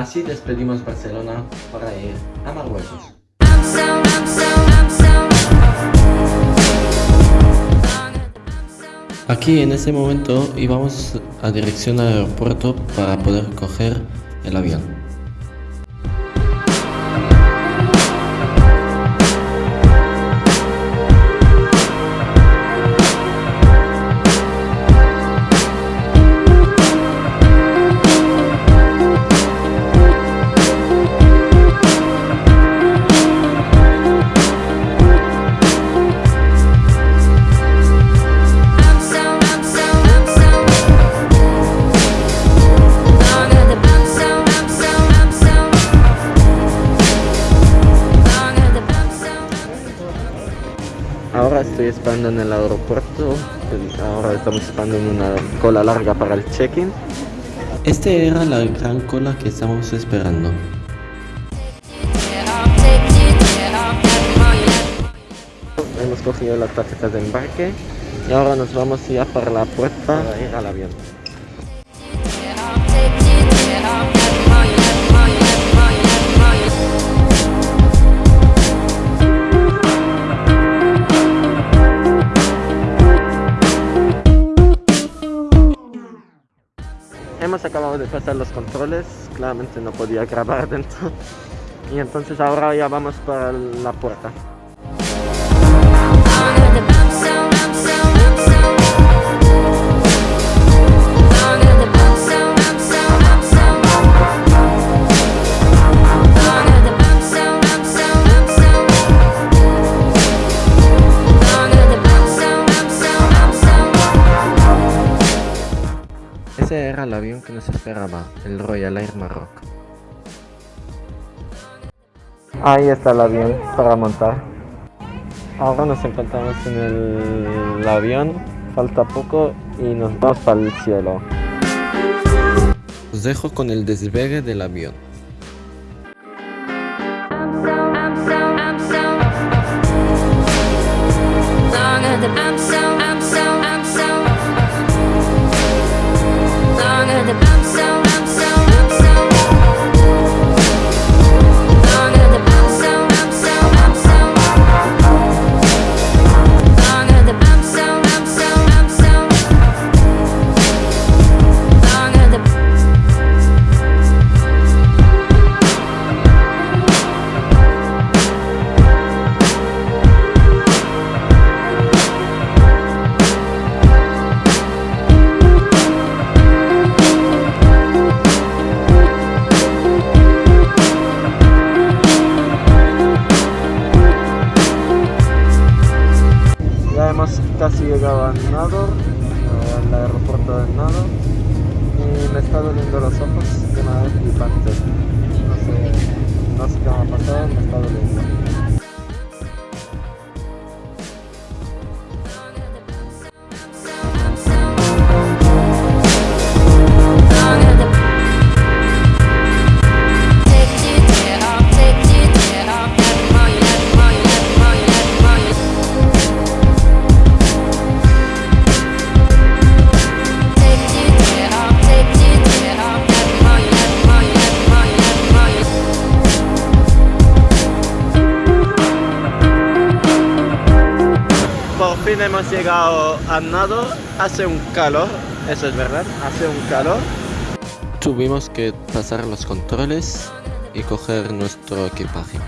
Así despedimos Barcelona para ir a Marruecos. Aquí en ese momento íbamos a dirección al aeropuerto para poder coger el avión. Ahora estoy esperando en el aeropuerto, ahora estamos esperando en una cola larga para el check-in. Esta era la gran cola que estamos esperando. Hemos cogido las tarjetas de embarque y ahora nos vamos ya para la puerta para ir al avión. Acabado de pasar los controles, claramente no podía grabar dentro. Y entonces ahora ya vamos para la puerta. Ese era el avión que nos esperaba, el Royal Air Maroc. Ahí está el avión para montar. Ahora nos encontramos en el, avión, falta poco y nos vamos para el cielo. Os dejo con el despegue del avión. Casi llegado a Nado, al aeropuerto de Nado, y me está doliendo los ojos de una vez flipante. No sé, no sé qué me ha pasado, me está doliendo. Fin hemos llegado a Nado. Hace un calor, eso es verdad, hace un calor. Tuvimos que pasar los controles y coger nuestro equipaje.